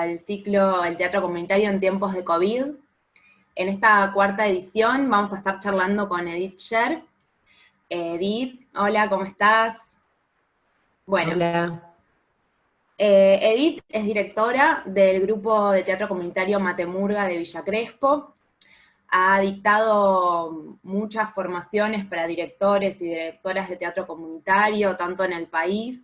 al ciclo El Teatro Comunitario en tiempos de COVID. En esta cuarta edición vamos a estar charlando con Edith Sher. Edith, hola, ¿cómo estás? Bueno, hola. Eh, Edith es directora del grupo de teatro comunitario Matemurga de Villa Crespo. Ha dictado muchas formaciones para directores y directoras de teatro comunitario, tanto en el país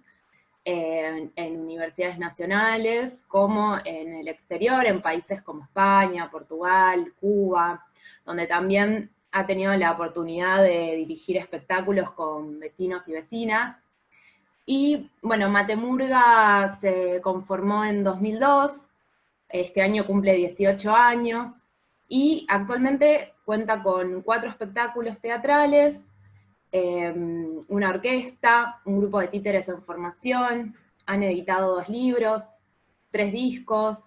en, universidades nacionales, como en el exterior, en países como España, Portugal, Cuba, donde también ha tenido la oportunidad de dirigir espectáculos con vecinos y vecinas. Y bueno, Matemurga se conformó en 2002, este año cumple 18 años, y actualmente cuenta con cuatro espectáculos teatrales, Em, una orquesta, un grupo de títeres en formación, han editado dos libros, tres discos,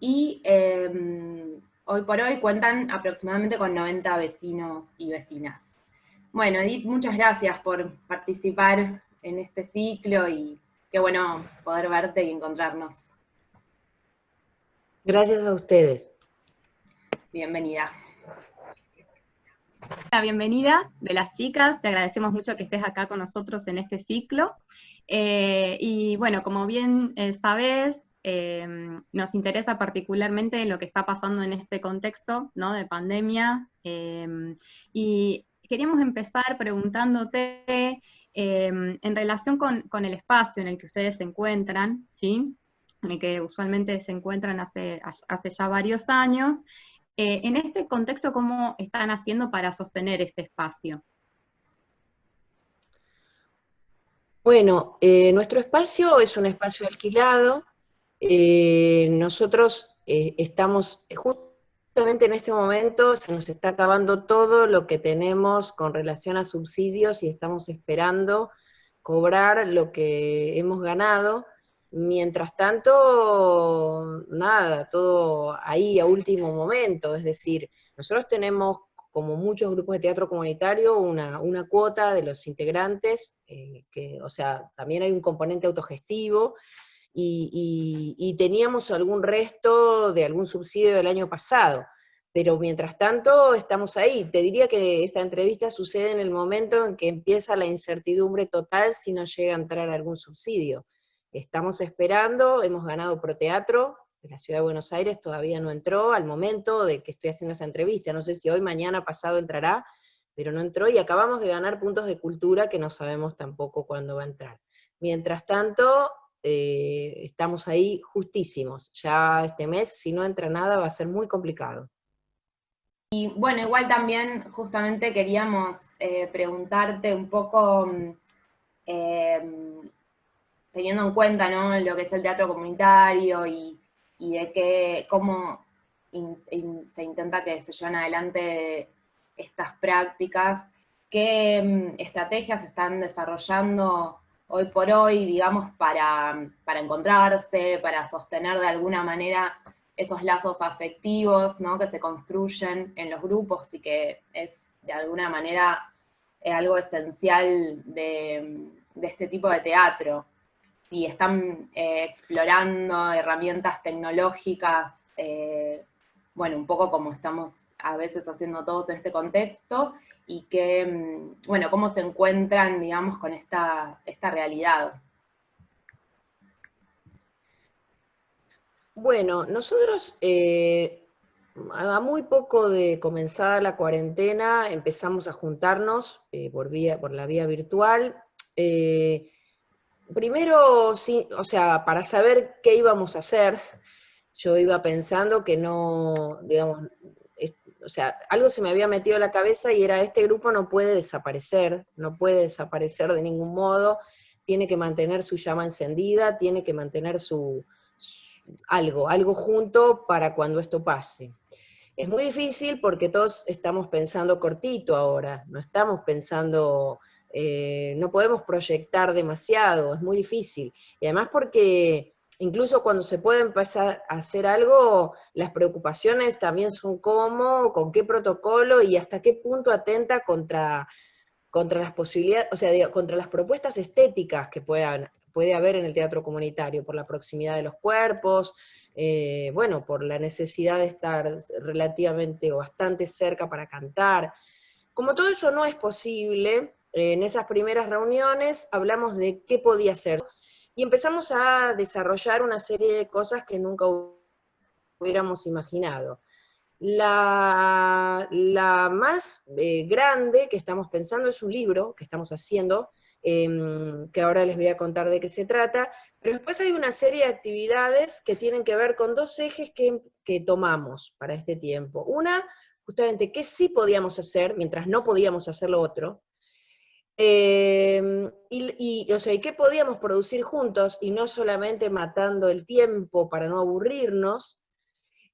y em, hoy por hoy cuentan aproximadamente con 90 vecinos y vecinas. Bueno, Edith, muchas gracias por participar en este ciclo y qué bueno poder verte y encontrarnos. Gracias a ustedes. Bienvenida. La bienvenida de las chicas, te agradecemos mucho que estés acá con nosotros en este ciclo. Eh, y bueno, como bien eh, sabes, em, nos interesa particularmente lo que está pasando en este contexto ¿no? de pandemia. Em, y queríamos empezar preguntándote em, en relación con, el espacio en el que ustedes se encuentran, ¿sí? en el que usualmente se encuentran hace, hace ya varios años, eh, en este contexto, ¿cómo están haciendo para sostener este espacio? Bueno, eh, nuestro espacio es un espacio alquilado. Eh, nosotros estamos justamente en este momento, se nos está acabando todo lo que tenemos con relación a subsidios y estamos esperando cobrar lo que hemos ganado. Mientras tanto, nada, todo ahí a último momento, es decir, nosotros tenemos, como muchos grupos de teatro comunitario, una, cuota de los integrantes, eh, que, o sea, también hay un componente autogestivo, y, teníamos algún resto de algún subsidio del año pasado, pero mientras tanto estamos ahí. Te diría que esta entrevista sucede en el momento en que empieza la incertidumbre total si no llega a entrar algún subsidio. Estamos esperando, hemos ganado Proteatro, de la Ciudad de Buenos Aires todavía no entró al momento de que estoy haciendo esta entrevista, no sé si hoy, mañana, pasado entrará, pero no entró, y acabamos de ganar puntos de cultura que no sabemos tampoco cuándo va a entrar. Mientras tanto, eh, estamos ahí justísimos, ya este mes, si no entra nada, va a ser muy complicado. Y bueno, igual también justamente queríamos eh, preguntarte un poco mm, eh, teniendo en cuenta ¿no? lo que es el teatro comunitario y, de qué, cómo se intenta que se lleven adelante estas prácticas, qué mm, estrategias están desarrollando hoy por hoy, digamos, para, para, encontrarse, para sostener de alguna manera esos lazos afectivos ¿no? que se construyen en los grupos y que es de alguna manera algo esencial de, de este tipo de teatro si están eh, explorando herramientas tecnológicas, eh, bueno, un poco como estamos a veces haciendo todos en este contexto, y que, mm, bueno, cómo se encuentran, digamos, con esta, esta realidad. Bueno, nosotros eh, a muy poco de comenzada la cuarentena empezamos a juntarnos por, vía, por la vía virtual, primero, sí, o sea, para saber qué íbamos a hacer, yo iba pensando que no, digamos, o sea, algo se me había metido en la cabeza y era, este grupo no puede desaparecer, no puede desaparecer de ningún modo, tiene que mantener su llama encendida, tiene que mantener su, algo, algo junto para cuando esto pase. Es muy difícil porque todos estamos pensando cortito ahora, no estamos pensando eh, no podemos proyectar demasiado, es muy difícil. Y además porque incluso cuando se puede empezar a hacer algo, las preocupaciones también son cómo, con qué protocolo y hasta qué punto atenta contra, contra las posibilidades, o sea, contra las propuestas estéticas que puedan, puede haber en el teatro comunitario, por la proximidad de los cuerpos, eh, bueno, por la necesidad de estar relativamente o bastante cerca para cantar. Como todo eso no es posible, en esas primeras reuniones hablamos de qué podía ser, y empezamos a desarrollar una serie de cosas que nunca hubiéramos imaginado. La, más eh, grande que estamos pensando es un libro que estamos haciendo, em, que ahora les voy a contar de qué se trata, pero después hay una serie de actividades que tienen que ver con dos ejes que, que tomamos para este tiempo. Una, justamente, qué sí podíamos hacer mientras no podíamos hacer lo otro, eh, y, o sea, ¿y qué podíamos producir juntos y no solamente matando el tiempo para no aburrirnos?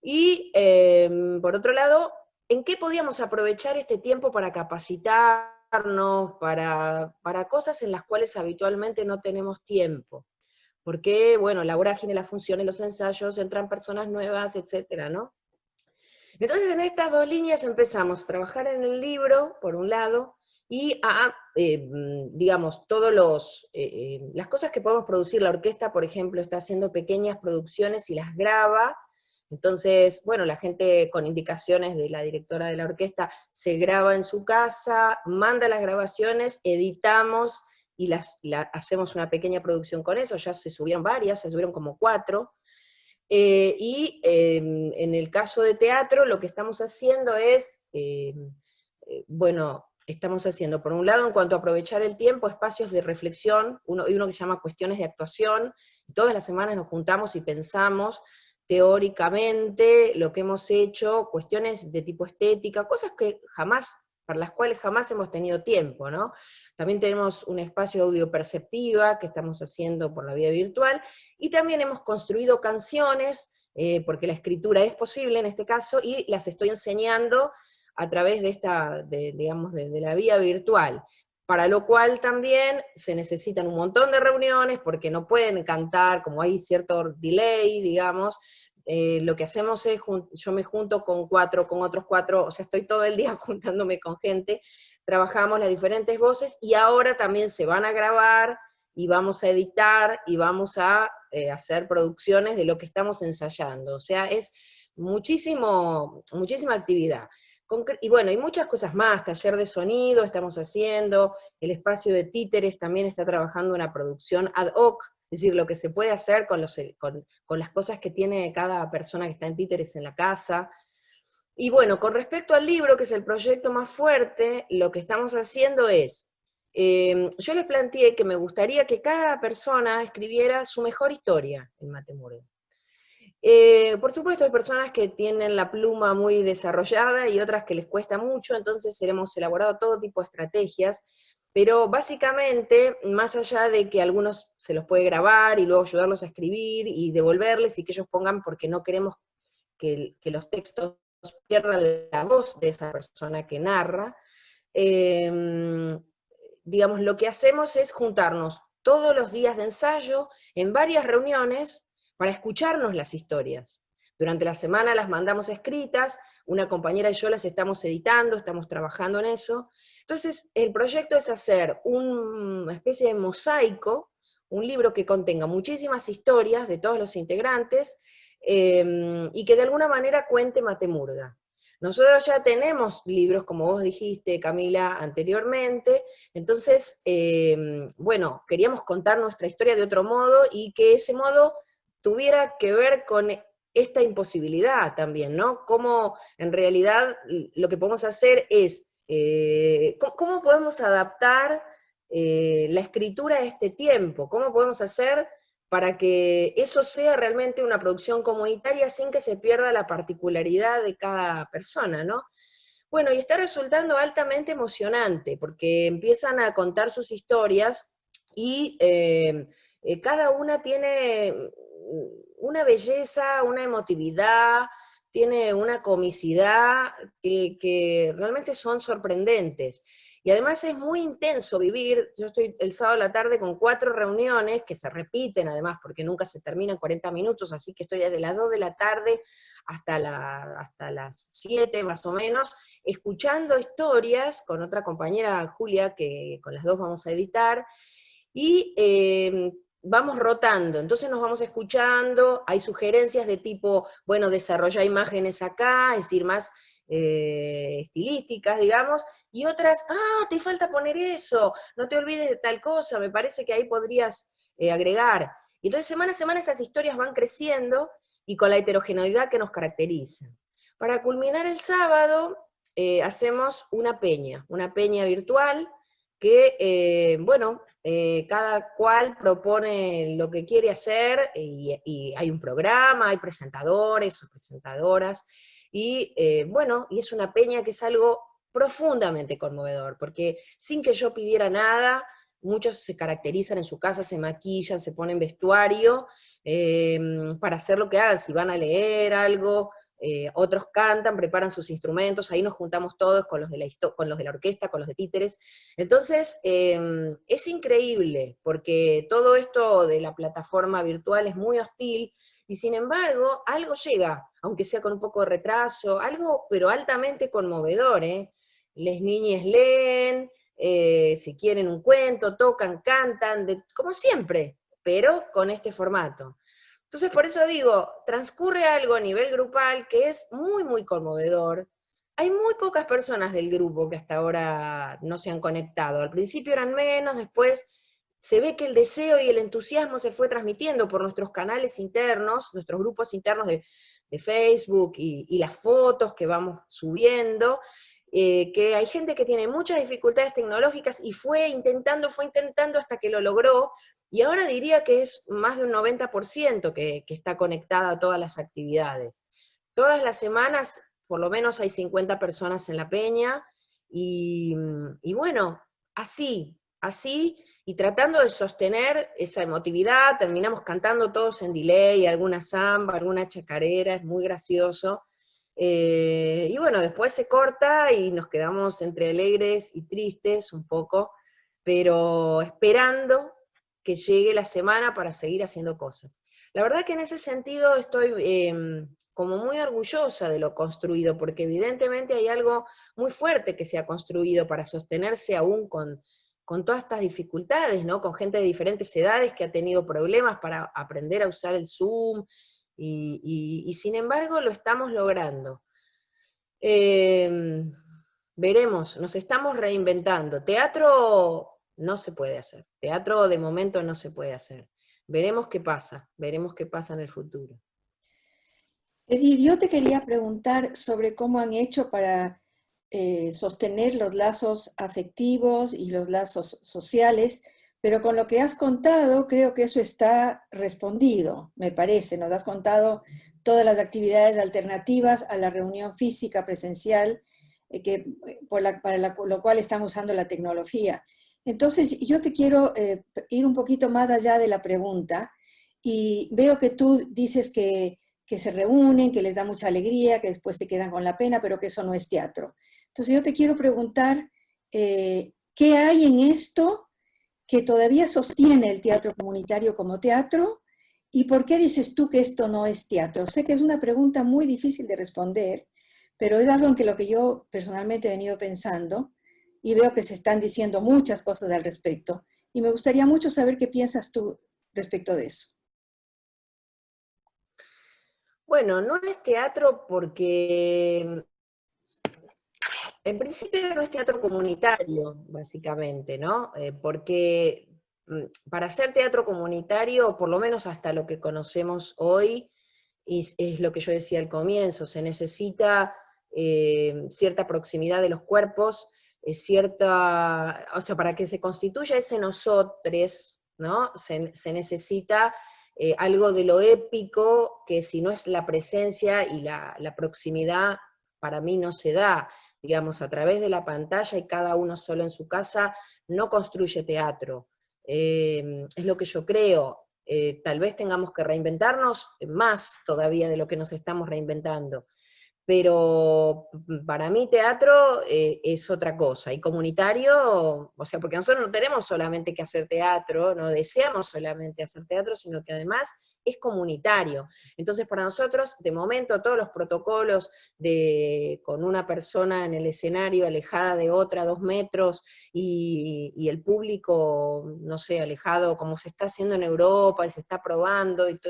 Y em, por otro lado, ¿en qué podíamos aprovechar este tiempo para capacitarnos, para, para cosas en las cuales habitualmente no tenemos tiempo? Porque, bueno, la vorágine, las funciones, los ensayos, entran personas nuevas, etcétera, ¿no? Entonces, en estas dos líneas empezamos a trabajar en el libro, por un lado, y a, eh, mm, digamos, todos los, eh, eh, las cosas que podemos producir. La orquesta, por ejemplo, está haciendo pequeñas producciones y las graba, entonces, bueno, la gente con indicaciones de la directora de la orquesta se graba en su casa, manda las grabaciones, editamos y las, hacemos una pequeña producción con eso, ya se subieron varias, se subieron como cuatro, y em, en el caso de teatro lo que estamos haciendo es, em, bueno, estamos haciendo, por un lado, en cuanto a aprovechar el tiempo, espacios de reflexión, uno, y uno que se llama cuestiones de actuación, todas las semanas nos juntamos y pensamos teóricamente lo que hemos hecho, cuestiones de tipo estética, cosas que jamás, para las cuales jamás hemos tenido tiempo, ¿no? También tenemos un espacio de audio perceptiva que estamos haciendo por la vía virtual, y también hemos construido canciones, eh, porque la escritura es posible en este caso, y las estoy enseñando a través de esta, digamos, de, la vía virtual, para lo cual también se necesitan un montón de reuniones, porque no pueden cantar, como hay cierto delay, digamos, eh, lo que hacemos es, yo me junto con cuatro, con otros cuatro, o sea, estoy todo el día juntándome con gente, trabajamos las diferentes voces, y ahora también se van a grabar, y vamos a editar, y vamos a eh, hacer producciones de lo que estamos ensayando, o sea, es muchísimo, muchísima actividad. Y bueno, hay muchas cosas más, taller de sonido estamos haciendo, el espacio de títeres también está trabajando una producción ad hoc, es decir, lo que se puede hacer con, los, con, las cosas que tiene cada persona que está en títeres en la casa. Y bueno, con respecto al libro, que es el proyecto más fuerte, lo que estamos haciendo es, em, yo les planteé que me gustaría que cada persona escribiera su mejor historia en Matemure. Eh, por supuesto hay personas que tienen la pluma muy desarrollada y otras que les cuesta mucho, entonces hemos elaborado todo tipo de estrategias, pero básicamente, más allá de que algunos se los puede grabar y luego ayudarlos a escribir y devolverles y que ellos pongan porque no queremos que, los textos pierdan la voz de esa persona que narra, em, digamos, lo que hacemos es juntarnos todos los días de ensayo en varias reuniones, para escucharnos las historias. Durante la semana las mandamos escritas, una compañera y yo las estamos editando, estamos trabajando en eso. Entonces, el proyecto es hacer una especie de mosaico, un libro que contenga muchísimas historias de todos los integrantes, em, y que de alguna manera cuente Matemurga. Nosotros ya tenemos libros, como vos dijiste, Camila, anteriormente, entonces, em, bueno, queríamos contar nuestra historia de otro modo, y que ese modo tuviera que ver con esta imposibilidad también, ¿no? Cómo en realidad lo que podemos hacer es, eh, ¿cómo, podemos adaptar eh, la escritura a este tiempo? ¿Cómo podemos hacer para que eso sea realmente una producción comunitaria sin que se pierda la particularidad de cada persona, ¿no? Bueno, y está resultando altamente emocionante, porque empiezan a contar sus historias y eh, cada una tiene una belleza, una emotividad, tiene una comicidad que, realmente son sorprendentes. Y además es muy intenso vivir, yo estoy el sábado a la tarde con cuatro reuniones que se repiten además, porque nunca se terminan 40 minutos, así que estoy desde las 2 de la tarde hasta, la, hasta las 7 más o menos, escuchando historias con otra compañera, Julia, que con las dos vamos a editar, y eh, vamos rotando, entonces nos vamos escuchando, hay sugerencias de tipo, bueno, desarrolla imágenes acá, es decir, más eh, estilísticas, digamos, y otras, ah, te falta poner eso, no te olvides de tal cosa, me parece que ahí podrías eh, agregar. Y entonces semana a semana esas historias van creciendo y con la heterogeneidad que nos caracteriza. Para culminar el sábado, eh, hacemos una peña, una peña virtual, que, eh, bueno, eh, cada cual propone lo que quiere hacer y, hay un programa, hay presentadores o presentadoras, y eh, bueno, y es una peña que es algo profundamente conmovedor, porque sin que yo pidiera nada, muchos se caracterizan en su casa, se maquillan, se ponen vestuario, para hacer lo que hagan, si van a leer algo, eh, otros cantan, preparan sus instrumentos, ahí nos juntamos todos con los de la, con los de la orquesta, con los de títeres. Entonces, em, es increíble, porque todo esto de la plataforma virtual es muy hostil, y sin embargo, algo llega, aunque sea con un poco de retraso, algo pero altamente conmovedor. ¿eh? Les niñas leen, eh, si quieren un cuento, tocan, cantan, como siempre, pero con este formato. Entonces, por eso digo, transcurre algo a nivel grupal que es muy, muy conmovedor. Hay muy pocas personas del grupo que hasta ahora no se han conectado. Al principio eran menos, después se ve que el deseo y el entusiasmo se fue transmitiendo por nuestros canales internos, nuestros grupos internos de, Facebook y, las fotos que vamos subiendo, eh, que hay gente que tiene muchas dificultades tecnológicas y fue intentando, fue intentando hasta que lo logró, y ahora diría que es más de un 90% que, está conectada a todas las actividades. Todas las semanas, por lo menos hay 50 personas en la peña, y, bueno, así, así, y tratando de sostener esa emotividad, terminamos cantando todos en delay, alguna samba, alguna chacarera, es muy gracioso. Eh, y bueno, después se corta y nos quedamos entre alegres y tristes un poco, pero esperando que llegue la semana para seguir haciendo cosas. La verdad que en ese sentido estoy em, como muy orgullosa de lo construido, porque evidentemente hay algo muy fuerte que se ha construido para sostenerse aún con, con todas estas dificultades, ¿no? Con gente de diferentes edades que ha tenido problemas para aprender a usar el Zoom, y, sin embargo lo estamos logrando. Em, veremos, nos estamos reinventando. Teatro no se puede hacer. Teatro de momento no se puede hacer. Veremos qué pasa, veremos qué pasa en el futuro. Edith, yo te quería preguntar sobre cómo han hecho para eh, sostener los lazos afectivos y los lazos sociales, pero con lo que has contado creo que eso está respondido, me parece. Nos has contado todas las actividades alternativas a la reunión física presencial, eh, que, eh, para lo cual están usando la tecnología. Entonces, yo te quiero eh, ir un poquito más allá de la pregunta y veo que tú dices que, se reúnen, que les da mucha alegría, que después se quedan con la pena, pero que eso no es teatro. Entonces, yo te quiero preguntar, eh, ¿qué hay en esto que todavía sostiene el teatro comunitario como teatro? ¿Y por qué dices tú que esto no es teatro? Sé que es una pregunta muy difícil de responder, pero es algo en que lo que yo personalmente he venido pensando y veo que se están diciendo muchas cosas al respecto. Y me gustaría mucho saber qué piensas tú respecto de eso. Bueno, no es teatro porque en principio no es teatro comunitario, básicamente, ¿no? Eh, porque mm, para hacer teatro comunitario, por lo menos hasta lo que conocemos hoy, es, lo que yo decía al comienzo, se necesita eh, cierta proximidad de los cuerpos, cierta, o sea, para que se constituya ese nosotros, ¿no? Se, necesita eh, algo de lo épico, que si no es la presencia y la, proximidad, para mí no se da, digamos, a través de la pantalla y cada uno solo en su casa, no construye teatro. Eh, es lo que yo creo. Eh, tal vez tengamos que reinventarnos más todavía de lo que nos estamos reinventando pero para mí teatro eh, es otra cosa, y comunitario, o sea, porque nosotros no tenemos solamente que hacer teatro, no deseamos solamente hacer teatro, sino que además es comunitario. Entonces, para nosotros, de momento, todos los protocolos de con una persona en el escenario alejada de otra, dos metros, y, el público, no sé, alejado, como se está haciendo en Europa y se está probando, y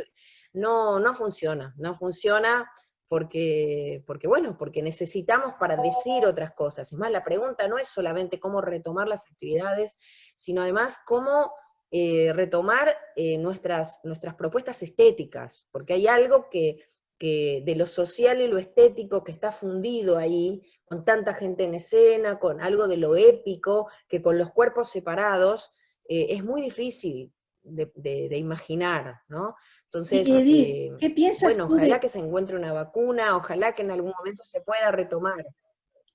no, no funciona, no funciona porque, porque, bueno, porque necesitamos para decir otras cosas. Es más, la pregunta no es solamente cómo retomar las actividades, sino además cómo eh, retomar eh, nuestras, nuestras propuestas estéticas, porque hay algo que, de lo social y lo estético que está fundido ahí, con tanta gente en escena, con algo de lo épico, que con los cuerpos separados eh, es muy difícil de, imaginar, ¿no? Entonces, ¿qué piensas bueno, ojalá que se encuentre una vacuna, ojalá que en algún momento se pueda retomar.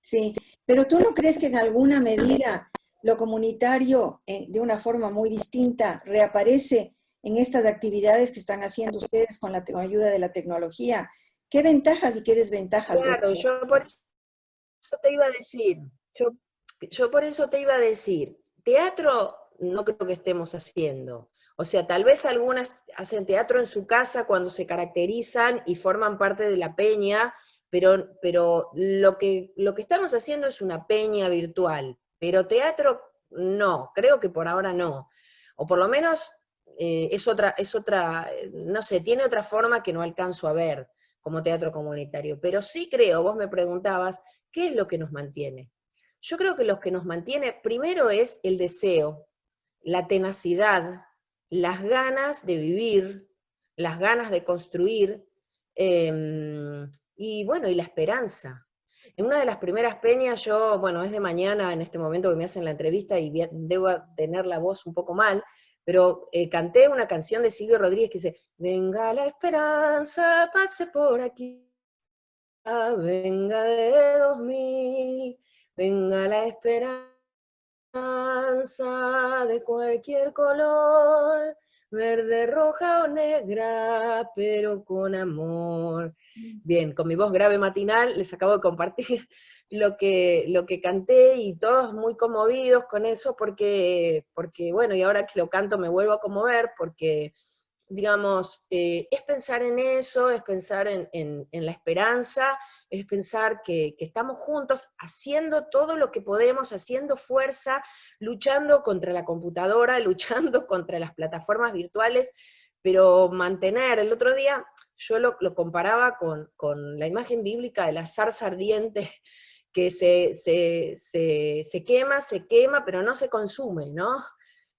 Sí, pero tú no crees que en alguna medida lo comunitario eh, de una forma muy distinta reaparece en estas actividades que están haciendo ustedes con la ayuda de la tecnología. ¿Qué ventajas y qué desventajas? Claro, yo por eso te iba a decir, yo, yo por eso te iba a decir, teatro no creo que estemos haciendo. O sea, tal vez algunas hacen teatro en su casa cuando se caracterizan y forman parte de la peña, pero, pero lo, que, lo que estamos haciendo es una peña virtual. Pero teatro, no, creo que por ahora no. O por lo menos eh, es, otra, es otra, no sé, tiene otra forma que no alcanzo a ver como teatro comunitario. Pero sí creo, vos me preguntabas, ¿qué es lo que nos mantiene? Yo creo que lo que nos mantiene primero es el deseo, la tenacidad, las ganas de vivir, las ganas de construir, em, y bueno, y la esperanza. En una de las primeras peñas, yo, bueno, es de mañana en este momento que me hacen la entrevista y debo tener la voz un poco mal, pero eh, canté una canción de Silvio Rodríguez que dice, venga la esperanza, pase por aquí, venga de dos mil, venga la esperanza de cualquier color, verde, roja o negra, pero con amor. Bien, con mi voz grave matinal les acabo de compartir lo que, lo que canté y todos muy conmovidos con eso porque, porque, bueno, y ahora que lo canto me vuelvo a conmover porque, digamos, eh, es pensar en eso, es pensar en, en la esperanza, es pensar que, estamos juntos haciendo todo lo que podemos, haciendo fuerza, luchando contra la computadora, luchando contra las plataformas virtuales, pero mantener, el otro día yo lo, comparaba con, la imagen bíblica de la zarza ardiente, que se, se, quema, se quema, pero no se consume, ¿no?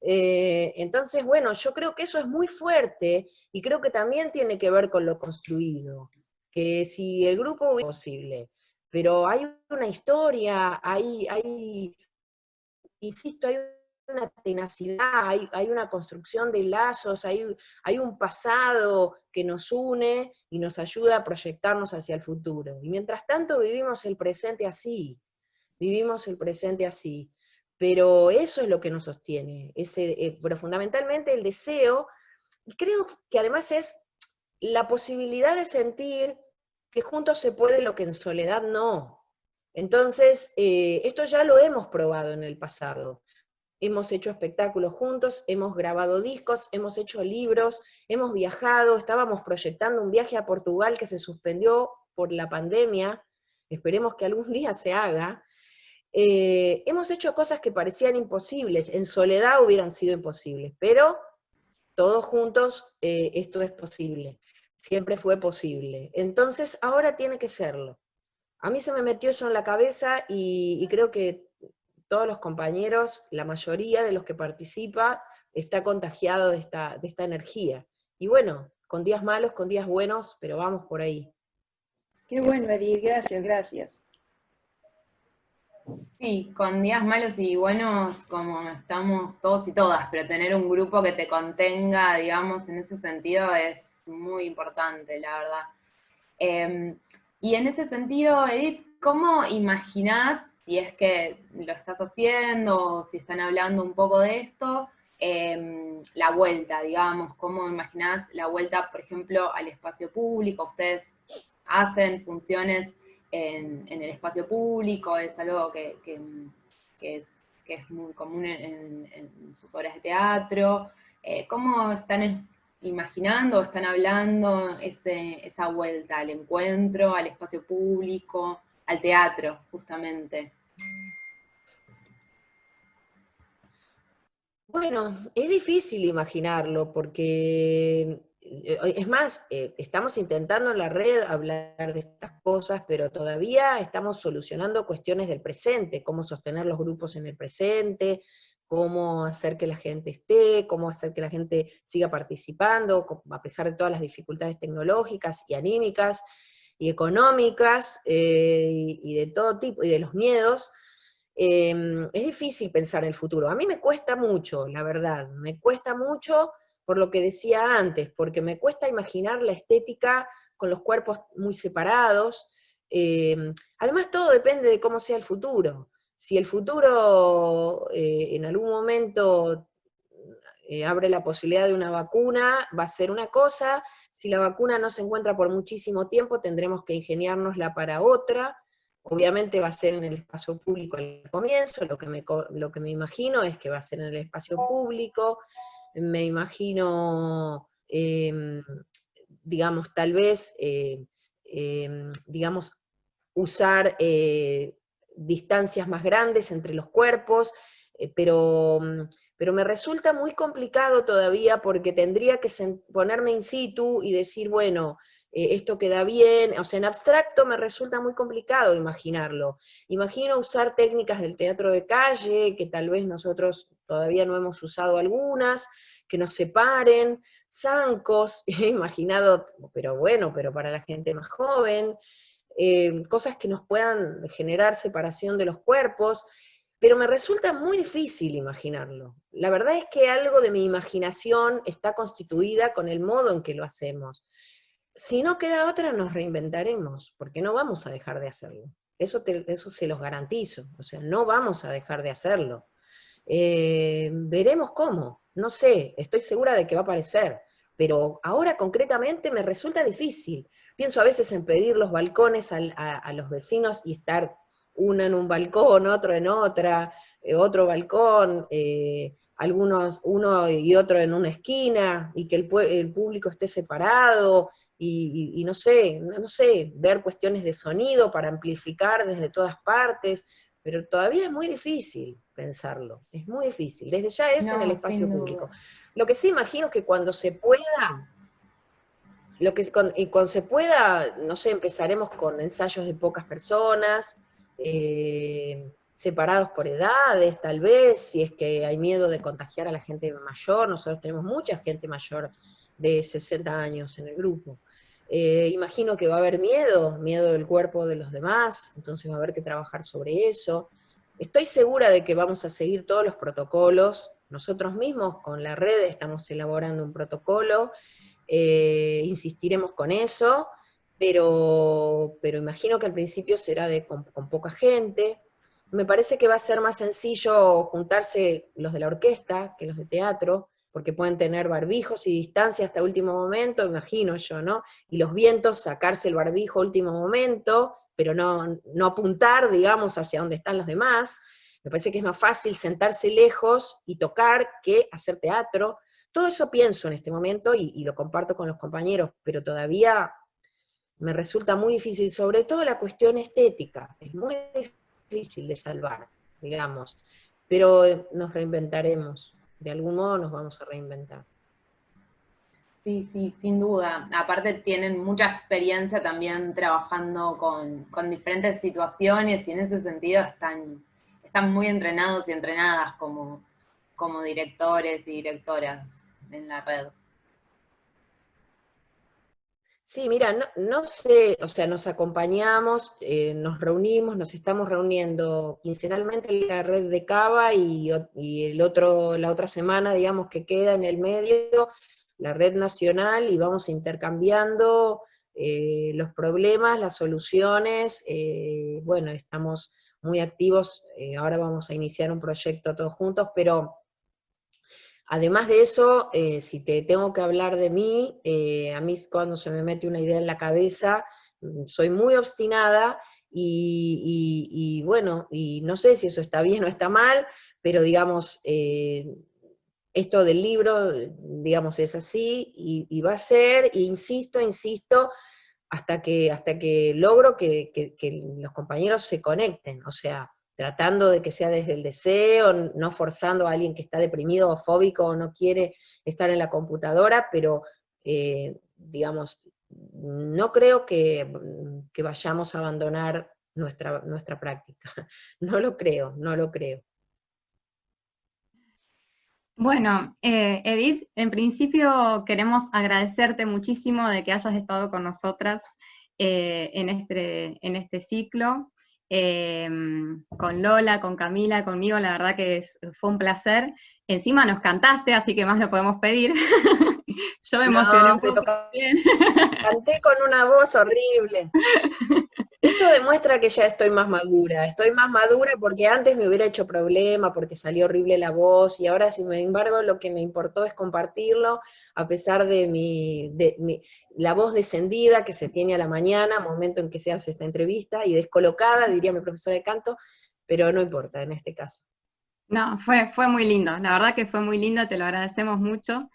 Eh, entonces, bueno, yo creo que eso es muy fuerte y creo que también tiene que ver con lo construido que si el grupo es posible, pero hay una historia, hay, hay insisto, hay una tenacidad, hay, una construcción de lazos, hay, hay, un pasado que nos une y nos ayuda a proyectarnos hacia el futuro. Y mientras tanto vivimos el presente así, vivimos el presente así. Pero eso es lo que nos sostiene, ese, eh, pero fundamentalmente el deseo, y creo que además es la posibilidad de sentir que juntos se puede lo que en soledad no. Entonces, eh, esto ya lo hemos probado en el pasado. Hemos hecho espectáculos juntos, hemos grabado discos, hemos hecho libros, hemos viajado, estábamos proyectando un viaje a Portugal que se suspendió por la pandemia, esperemos que algún día se haga. Eh, hemos hecho cosas que parecían imposibles, en soledad hubieran sido imposibles, pero todos juntos eh, esto es posible siempre fue posible. Entonces, ahora tiene que serlo. A mí se me metió eso en la cabeza y, creo que todos los compañeros, la mayoría de los que participa, está contagiado de esta, de esta energía. Y bueno, con días malos, con días buenos, pero vamos por ahí. Qué bueno, Edith, gracias, gracias. Sí, con días malos y buenos como estamos todos y todas, pero tener un grupo que te contenga, digamos, en ese sentido es muy importante, la verdad. Em, y en ese sentido, Edith, ¿cómo imaginás, si es que lo estás haciendo, o si están hablando un poco de esto, em, la vuelta, digamos, cómo imaginás la vuelta, por ejemplo, al espacio público? Ustedes hacen funciones en, el espacio público, es algo que, es, muy común en, sus horas de teatro. Eh, ¿Cómo están imaginando o están hablando esa vuelta al encuentro, al espacio público, al teatro, justamente? Bueno, es difícil imaginarlo porque, eh, es más, eh, estamos intentando en la red hablar de estas cosas, pero todavía estamos solucionando cuestiones del presente, cómo sostener los grupos en el presente, cómo hacer que la gente esté, cómo hacer que la gente siga participando, a pesar de todas las dificultades tecnológicas y anímicas y económicas eh, y de todo tipo, y de los miedos, em, es difícil pensar en el futuro. A mí me cuesta mucho, la verdad, me cuesta mucho por lo que decía antes, porque me cuesta imaginar la estética con los cuerpos muy separados. Em, además, todo depende de cómo sea el futuro si el futuro eh, en algún momento eh, abre la posibilidad de una vacuna, va a ser una cosa, si la vacuna no se encuentra por muchísimo tiempo, tendremos que ingeniárnosla para otra, obviamente va a ser en el espacio público al comienzo, lo que me, imagino es que va a ser en el espacio público, me imagino, em, digamos, tal vez, eh, em, digamos, usar distancias más grandes entre los cuerpos, eh, pero, mm, pero me resulta muy complicado todavía porque tendría que ponerme in situ y decir, bueno, eh, esto queda bien, o sea, en abstracto me resulta muy complicado imaginarlo. Imagino usar técnicas del teatro de calle, que tal vez nosotros todavía no hemos usado algunas, que nos separen, zancos, he imaginado, pero bueno, pero para la gente más joven, eh, cosas que nos puedan generar separación de los cuerpos, pero me resulta muy difícil imaginarlo. La verdad es que algo de mi imaginación está constituida con el modo en que lo hacemos. Si no queda otra, nos reinventaremos, porque no vamos a dejar de hacerlo. Eso, eso se los garantizo, o sea, no vamos a dejar de hacerlo. Eh, veremos cómo, no sé, estoy segura de que va a aparecer, pero ahora concretamente me resulta difícil. Pienso a veces en pedir los balcones a, los vecinos y estar uno en un balcón, otro en otra, eh, otro balcón, eh, algunos, uno y otro en una esquina, y que el, público esté separado, y, no sé, no, sé, ver cuestiones de sonido para amplificar desde todas partes, pero todavía es muy difícil pensarlo, es muy difícil, desde ya es en el espacio público. Lo que sí imagino es que cuando se pueda, lo que, y cuando se pueda, no sé, empezaremos con ensayos de pocas personas, eh, separados por edades, tal vez, si es que hay miedo de contagiar a la gente mayor, nosotros tenemos mucha gente mayor de 60 años en el grupo. Eh, imagino que va a haber miedo, miedo del cuerpo de los demás, entonces va a haber que trabajar sobre eso. Estoy segura de que vamos a seguir todos los protocolos, nosotros mismos con la red estamos elaborando un protocolo eh, insistiremos con eso, pero, pero imagino que al principio será de, con, poca gente. Me parece que va a ser más sencillo juntarse los de la orquesta que los de teatro, porque pueden tener barbijos y distancia hasta último momento, imagino yo, ¿no? Y los vientos, sacarse el barbijo último momento, pero no, no apuntar, digamos, hacia donde están los demás. Me parece que es más fácil sentarse lejos y tocar que hacer teatro, todo eso pienso en este momento y, lo comparto con los compañeros, pero todavía me resulta muy difícil, sobre todo la cuestión estética, es muy difícil de salvar, digamos, pero eh, nos reinventaremos, de algún modo nos vamos a reinventar. Sí, sí, sin duda. Aparte tienen mucha experiencia también trabajando con, diferentes situaciones y en ese sentido están, están muy entrenados y entrenadas como, como directores y directoras en la red. Sí, mira, no, sé, o sea, nos acompañamos, eh, nos reunimos, nos estamos reuniendo quincenalmente en la red de Cava y, el otro, la otra semana, digamos, que queda en el medio, la red nacional, y vamos intercambiando eh, los problemas, las soluciones, eh, bueno, estamos muy activos, ahora vamos a iniciar un proyecto todos juntos, pero Además de eso, eh, si te tengo que hablar de mí, eh, a mí cuando se me mete una idea en la cabeza, mm, soy muy obstinada y, bueno, y no sé si eso está bien o está mal, pero digamos, eh, esto del libro, digamos, es así, y, va a ser, e insisto, insisto, hasta que, hasta que logro que, los compañeros se conecten, o sea, tratando de que sea desde el deseo, no forzando a alguien que está deprimido o fóbico o no quiere estar en la computadora, pero, eh, digamos, no creo que, vayamos a abandonar nuestra, nuestra práctica. No lo creo, no lo creo. Bueno, eh, Edith, en principio queremos agradecerte muchísimo de que hayas estado con nosotras eh, en, este, en este ciclo. Em, con Lola, con Camila, conmigo, la verdad que fue un placer. Encima nos cantaste, así que más no podemos pedir. Yo me emocioné un poco. Canté con una voz horrible. Eso demuestra que ya estoy más madura. Estoy más madura porque antes me hubiera hecho problema, porque salió horrible la voz, y ahora, sin embargo, lo que me importó es compartirlo, a pesar de mi, la voz descendida que se tiene a la mañana, momento en que se hace esta entrevista, y descolocada, diría mi profesora de canto, pero no importa en este caso. No, fue, fue muy lindo, la verdad que fue muy lindo, te lo agradecemos mucho.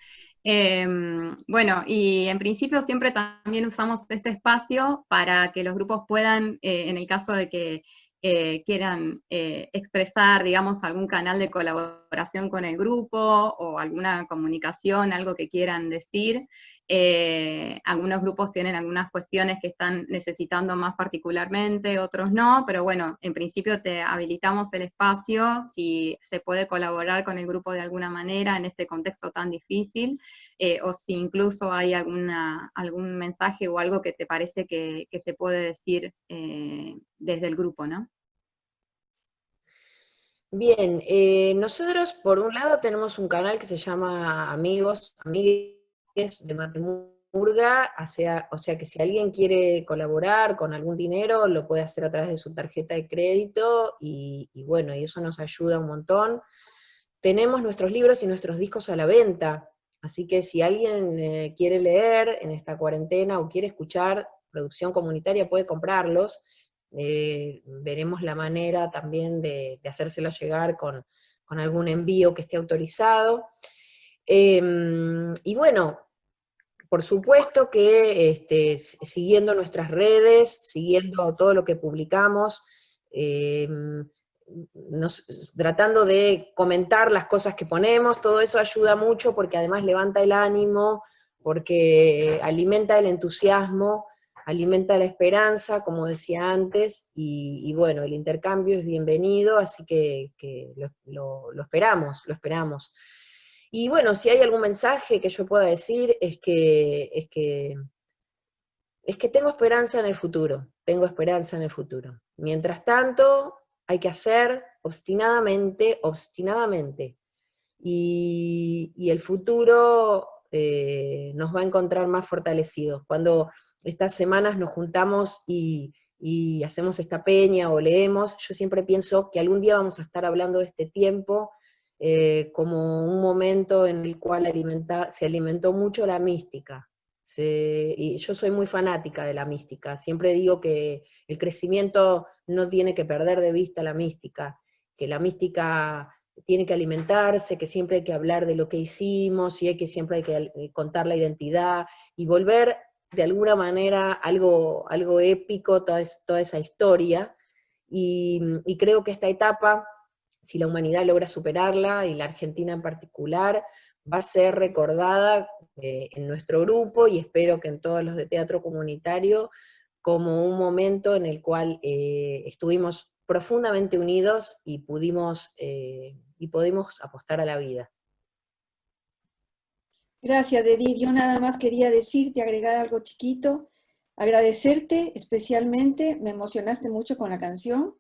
Em, bueno, y en principio siempre también usamos este espacio para que los grupos puedan, eh, en el caso de que eh, quieran eh, expresar, digamos, algún canal de colaboración con el grupo o alguna comunicación, algo que quieran decir, eh, algunos grupos tienen algunas cuestiones que están necesitando más particularmente, otros no, pero bueno, en principio te habilitamos el espacio si se puede colaborar con el grupo de alguna manera en este contexto tan difícil, eh, o si incluso hay alguna, algún mensaje o algo que te parece que, se puede decir eh, desde el grupo, ¿no? Bien, nosotros por un lado tenemos un canal que se llama Amigos, Amigos de Matemurga, o sea, o sea que si alguien quiere colaborar con algún dinero, lo puede hacer a través de su tarjeta de crédito, y, bueno, y eso nos ayuda un montón. Tenemos nuestros libros y nuestros discos a la venta, así que si alguien eh, quiere leer en esta cuarentena o quiere escuchar producción comunitaria, puede comprarlos. Eh, veremos la manera también de, de hacérselo llegar con, con algún envío que esté autorizado. Em, y bueno, por supuesto que este, siguiendo nuestras redes, siguiendo todo lo que publicamos, em, tratando de comentar las cosas que ponemos, todo eso ayuda mucho porque además levanta el ánimo, porque alimenta el entusiasmo, alimenta la esperanza, como decía antes, y, bueno, el intercambio es bienvenido, así que, lo esperamos, lo esperamos. Y bueno, si hay algún mensaje que yo pueda decir es que, es que, es que tengo esperanza en el futuro, tengo esperanza en el futuro. Mientras tanto, hay que hacer obstinadamente, obstinadamente. Y, el futuro eh, nos va a encontrar más fortalecidos. Cuando estas semanas nos juntamos y, y hacemos esta peña o leemos, yo siempre pienso que algún día vamos a estar hablando de este tiempo eh, como un momento en el cual se alimentó mucho la mística. y yo soy muy fanática de la mística, siempre digo que el crecimiento no tiene que perder de vista la mística, que la mística tiene que alimentarse, que siempre hay que hablar de lo que hicimos, y hay que siempre hay que eh, contar la identidad, y volver de alguna manera algo, algo épico, toda, toda esa historia, y, y creo que esta etapa si la humanidad logra superarla, y la Argentina en particular, va a ser recordada eh, en nuestro grupo y espero que en todos los de teatro comunitario como un momento en el cual eh, estuvimos profundamente unidos y pudimos, eh, y pudimos apostar a la vida. Gracias, Edith. Yo nada más quería decirte, agregar algo chiquito, agradecerte especialmente, me emocionaste mucho con la canción,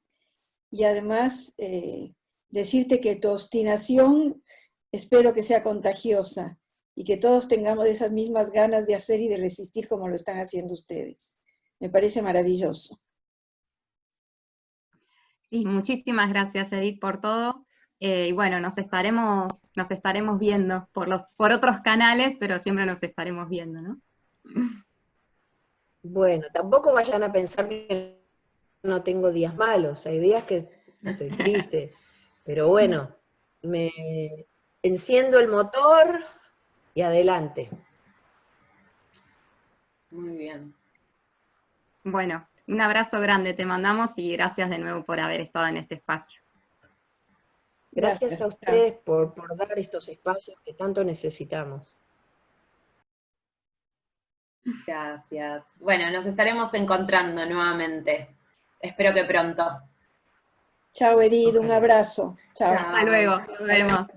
y además decirte que tu obstinación espero que sea contagiosa y que todos tengamos esas mismas ganas de hacer y de resistir como lo están haciendo ustedes. Me parece maravilloso. Sí, muchísimas gracias Edith por todo. Eh, y bueno, nos estaremos, nos estaremos viendo por, los, por otros canales, pero siempre nos estaremos viendo, ¿no? Bueno, tampoco vayan a pensar que no tengo días malos, hay días que estoy triste, pero bueno, me, enciendo el motor y adelante. Muy bien. Bueno, un abrazo grande te mandamos y gracias de nuevo por haber estado en este espacio. Gracias, a ustedes por, por dar estos espacios que tanto necesitamos. Gracias. Bueno, nos estaremos encontrando nuevamente. Espero que pronto. Chao Edith, un abrazo. Chao. Hasta luego, nos vemos.